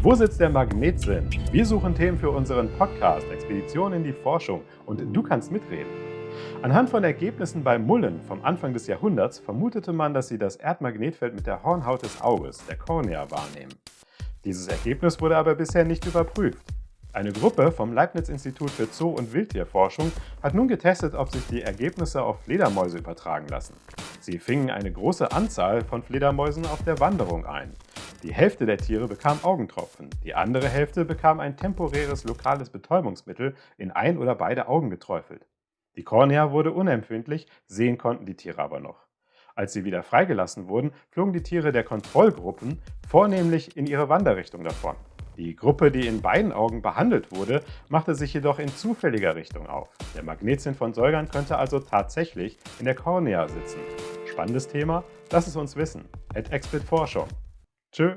Wo sitzt der Magnetsinn? Wir suchen Themen für unseren Podcast Expedition in die Forschung und du kannst mitreden. Anhand von Ergebnissen bei Mullen vom Anfang des Jahrhunderts vermutete man, dass sie das Erdmagnetfeld mit der Hornhaut des Auges, der Kornea, wahrnehmen. Dieses Ergebnis wurde aber bisher nicht überprüft. Eine Gruppe vom Leibniz-Institut für Zoo- und Wildtierforschung hat nun getestet, ob sich die Ergebnisse auf Fledermäuse übertragen lassen. Sie fingen eine große Anzahl von Fledermäusen auf der Wanderung ein. Die Hälfte der Tiere bekam Augentropfen, die andere Hälfte bekam ein temporäres lokales Betäubungsmittel in ein oder beide Augen geträufelt. Die Kornea wurde unempfindlich, sehen konnten die Tiere aber noch. Als sie wieder freigelassen wurden, flogen die Tiere der Kontrollgruppen vornehmlich in ihre Wanderrichtung davon. Die Gruppe, die in beiden Augen behandelt wurde, machte sich jedoch in zufälliger Richtung auf. Der Magnetsinn von Säugern könnte also tatsächlich in der Kornea sitzen. Spannendes Thema? Lass es uns wissen. At Expert Forschung. Tschö.